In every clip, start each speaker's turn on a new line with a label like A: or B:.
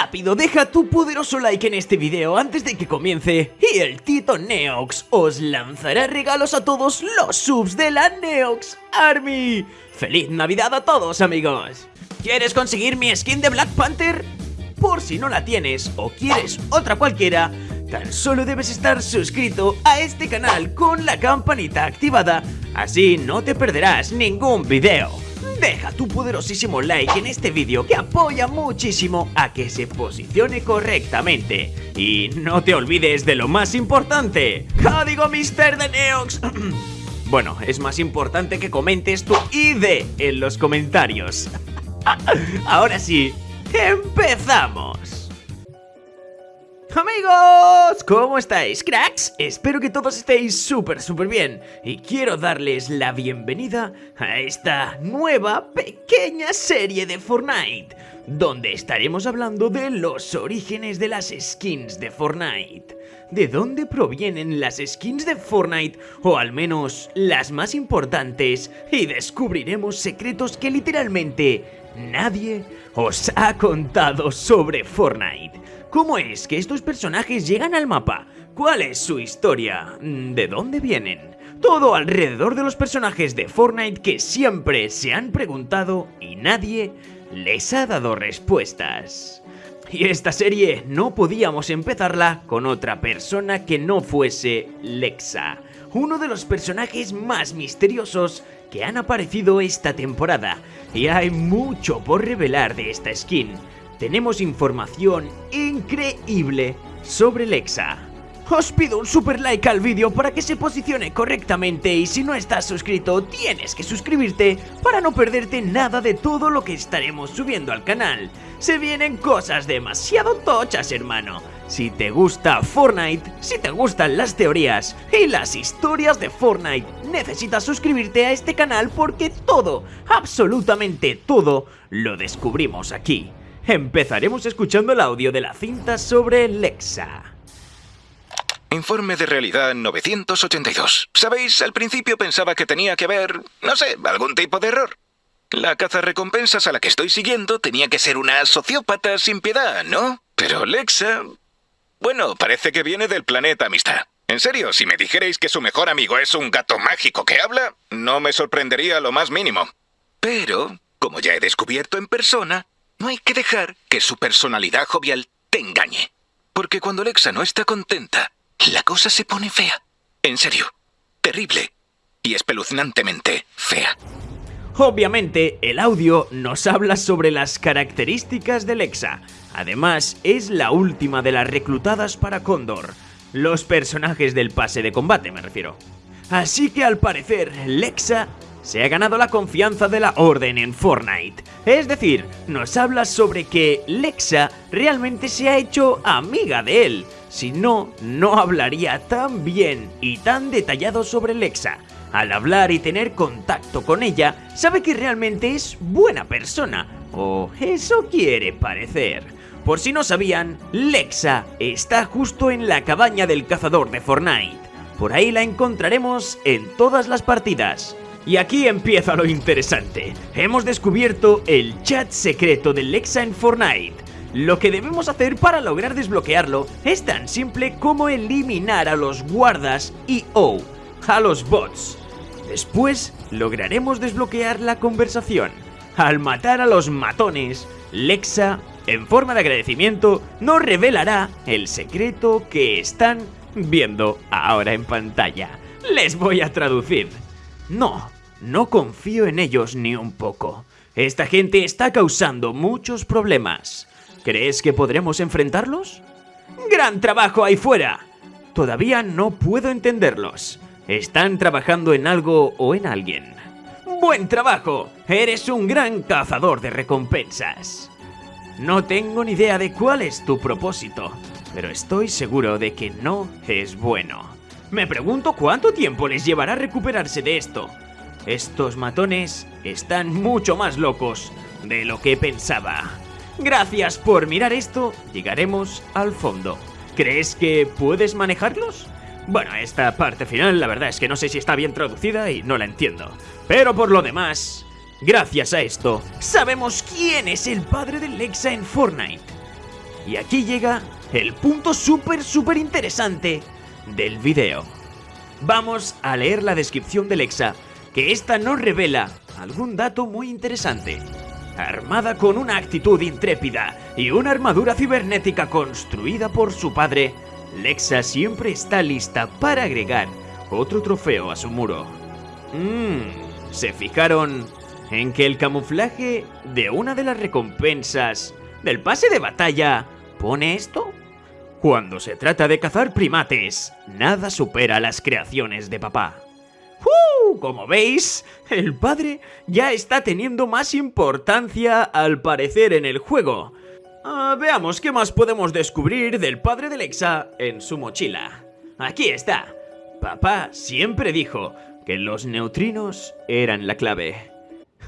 A: Rápido, deja tu poderoso like en este video antes de que comience y el Tito Neox os lanzará regalos a todos los subs de la Neox Army. ¡Feliz Navidad a todos amigos! ¿Quieres conseguir mi skin de Black Panther? Por si no la tienes o quieres otra cualquiera, tan solo debes estar suscrito a este canal con la campanita activada, así no te perderás ningún video. Deja tu poderosísimo like en este vídeo que apoya muchísimo a que se posicione correctamente. Y no te olvides de lo más importante, código Mister de Neox. bueno, es más importante que comentes tu ID en los comentarios. Ahora sí, empezamos. Amigos, ¿cómo estáis, cracks? Espero que todos estéis súper, súper bien y quiero darles la bienvenida a esta nueva pequeña serie de Fortnite donde estaremos hablando de los orígenes de las skins de Fortnite. ¿De dónde provienen las skins de Fortnite? O al menos las más importantes y descubriremos secretos que literalmente nadie os ha contado sobre Fortnite. ¿Cómo es que estos personajes llegan al mapa? ¿Cuál es su historia? ¿De dónde vienen? Todo alrededor de los personajes de Fortnite que siempre se han preguntado y nadie les ha dado respuestas. Y esta serie no podíamos empezarla con otra persona que no fuese Lexa, uno de los personajes más misteriosos que han aparecido esta temporada, y hay mucho por revelar de esta skin tenemos información increíble sobre Lexa. Os pido un super like al vídeo para que se posicione correctamente y si no estás suscrito tienes que suscribirte para no perderte nada de todo lo que estaremos subiendo al canal. Se vienen cosas demasiado tochas hermano. Si te gusta Fortnite, si te gustan las teorías y las historias de Fortnite, necesitas suscribirte a este canal porque todo, absolutamente todo, lo descubrimos aquí. Empezaremos escuchando el audio de la cinta sobre Lexa.
B: Informe de realidad 982. Sabéis, al principio pensaba que tenía que haber, no sé, algún tipo de error. La caza recompensas a la que estoy siguiendo tenía que ser una sociópata sin piedad, ¿no? Pero Lexa... Bueno, parece que viene del planeta Amistad. En serio, si me dijerais que su mejor amigo es un gato mágico que habla, no me sorprendería lo más mínimo. Pero, como ya he descubierto en persona, no hay que dejar que su personalidad jovial te engañe. Porque cuando Alexa no está contenta, la cosa se pone fea. En serio, terrible y espeluznantemente fea.
A: Obviamente, el audio nos habla sobre las características de Lexa. Además, es la última de las reclutadas para Condor. Los personajes del pase de combate, me refiero. Así que al parecer, Lexa se ha ganado la confianza de la Orden en Fortnite. Es decir, nos habla sobre que Lexa realmente se ha hecho amiga de él. Si no, no hablaría tan bien y tan detallado sobre Lexa. Al hablar y tener contacto con ella, sabe que realmente es buena persona, o eso quiere parecer. Por si no sabían, Lexa está justo en la cabaña del cazador de Fortnite. Por ahí la encontraremos en todas las partidas. Y aquí empieza lo interesante. Hemos descubierto el chat secreto de Lexa en Fortnite. Lo que debemos hacer para lograr desbloquearlo es tan simple como eliminar a los guardas y o a los bots. Después lograremos desbloquear la conversación. Al matar a los matones, Lexa, en forma de agradecimiento, nos revelará el secreto que están viendo ahora en pantalla. Les voy a traducir. No, no confío en ellos ni un poco. Esta gente está causando muchos problemas. ¿Crees que podremos enfrentarlos? ¡Gran trabajo ahí fuera! Todavía no puedo entenderlos. Están trabajando en algo o en alguien. ¡Buen trabajo! Eres un gran cazador de recompensas. No tengo ni idea de cuál es tu propósito, pero estoy seguro de que no es bueno. Me pregunto cuánto tiempo les llevará recuperarse de esto. Estos matones están mucho más locos de lo que pensaba. Gracias por mirar esto, llegaremos al fondo. ¿Crees que puedes manejarlos? Bueno, esta parte final la verdad es que no sé si está bien traducida y no la entiendo. Pero por lo demás, gracias a esto, sabemos quién es el padre de Lexa en Fortnite. Y aquí llega el punto súper, súper interesante del video. Vamos a leer la descripción de Lexa, que esta nos revela algún dato muy interesante. Armada con una actitud intrépida y una armadura cibernética construida por su padre, Lexa siempre está lista para agregar otro trofeo a su muro. Mmm, ¿se fijaron en que el camuflaje de una de las recompensas del pase de batalla pone esto? Cuando se trata de cazar primates, nada supera las creaciones de papá. ¡Uh! Como veis, el padre ya está teniendo más importancia al parecer en el juego. Ah, veamos qué más podemos descubrir del padre de Lexa en su mochila. Aquí está. Papá siempre dijo que los neutrinos eran la clave.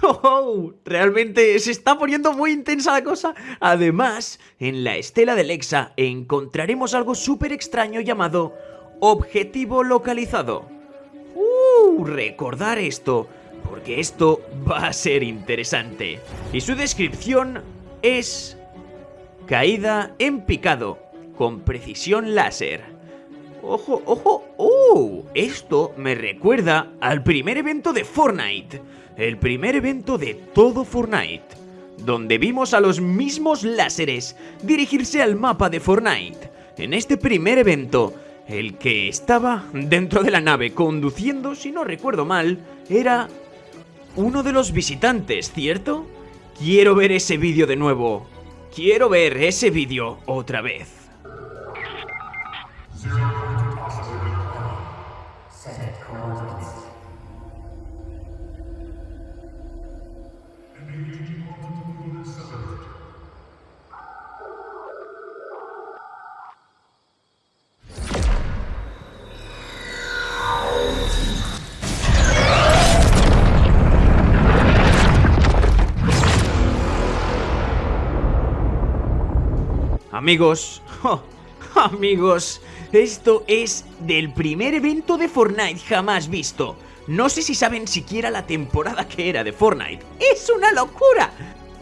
A: ¡Oh! Realmente se está poniendo muy intensa la cosa. Además, en la estela de Lexa encontraremos algo súper extraño llamado objetivo localizado. ¡Uh! Recordar esto, porque esto va a ser interesante. Y su descripción es Caída en picado, con precisión láser. ¡Ojo, ojo! ¡Uh! Esto me recuerda al primer evento de Fortnite. El primer evento de todo Fortnite. Donde vimos a los mismos láseres dirigirse al mapa de Fortnite. En este primer evento, el que estaba dentro de la nave conduciendo, si no recuerdo mal, era uno de los visitantes, ¿cierto? Quiero ver ese vídeo de nuevo. Quiero ver ese vídeo otra vez. Amigos, oh, amigos, esto es del primer evento de Fortnite jamás visto. No sé si saben siquiera la temporada que era de Fortnite. ¡Es una locura!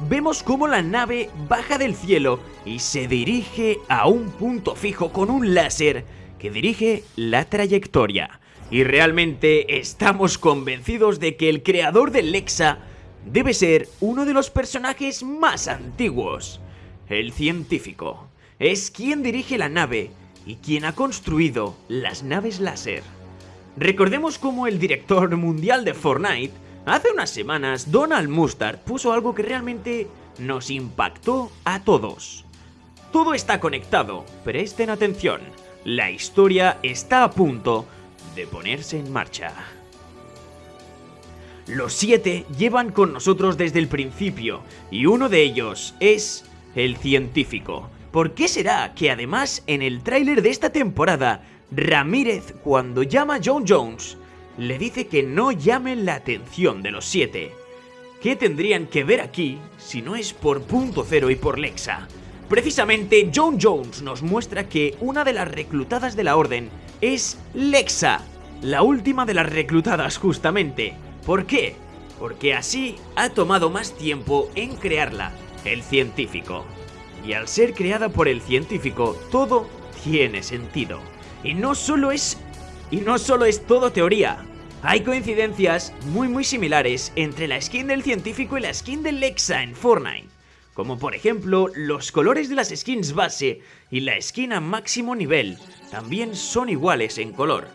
A: Vemos cómo la nave baja del cielo y se dirige a un punto fijo con un láser que dirige la trayectoria. Y realmente estamos convencidos de que el creador del Lexa debe ser uno de los personajes más antiguos. El científico es quien dirige la nave y quien ha construido las naves láser. Recordemos cómo el director mundial de Fortnite, hace unas semanas Donald Mustard puso algo que realmente nos impactó a todos. Todo está conectado, presten atención, la historia está a punto de ponerse en marcha. Los siete llevan con nosotros desde el principio y uno de ellos es el científico. ¿Por qué será que además en el tráiler de esta temporada, Ramírez cuando llama a John Jones, le dice que no llamen la atención de los siete? ¿Qué tendrían que ver aquí si no es por punto cero y por Lexa? Precisamente John Jones nos muestra que una de las reclutadas de la orden es Lexa, la última de las reclutadas justamente. ¿Por qué? Porque así ha tomado más tiempo en crearla el científico. Y al ser creada por el científico, todo tiene sentido. Y no solo es y no solo es todo teoría. Hay coincidencias muy muy similares entre la skin del científico y la skin del Lexa en Fortnite. Como por ejemplo, los colores de las skins base y la skin a máximo nivel también son iguales en color.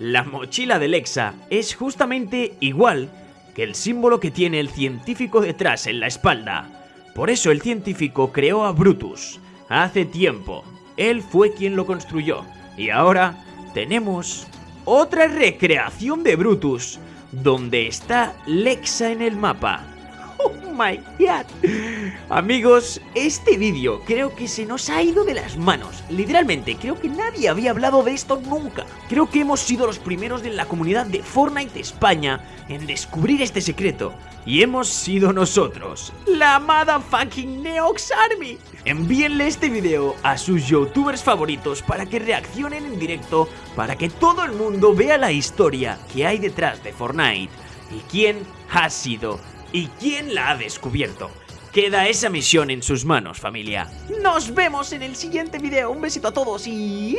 A: La mochila de Lexa es justamente igual que el símbolo que tiene el científico detrás en la espalda. Por eso el científico creó a Brutus. Hace tiempo. Él fue quien lo construyó. Y ahora tenemos otra recreación de Brutus, donde está Lexa en el mapa. Amigos, este vídeo creo que se nos ha ido de las manos. Literalmente, creo que nadie había hablado de esto nunca. Creo que hemos sido los primeros de la comunidad de Fortnite España en descubrir este secreto. Y hemos sido nosotros, la amada fucking Neox Army. Envíenle este video a sus youtubers favoritos para que reaccionen en directo, para que todo el mundo vea la historia que hay detrás de Fortnite y quién ha sido y quién la ha descubierto.
C: Queda esa misión en sus manos, familia.
A: Nos vemos en el siguiente video. Un besito a todos y...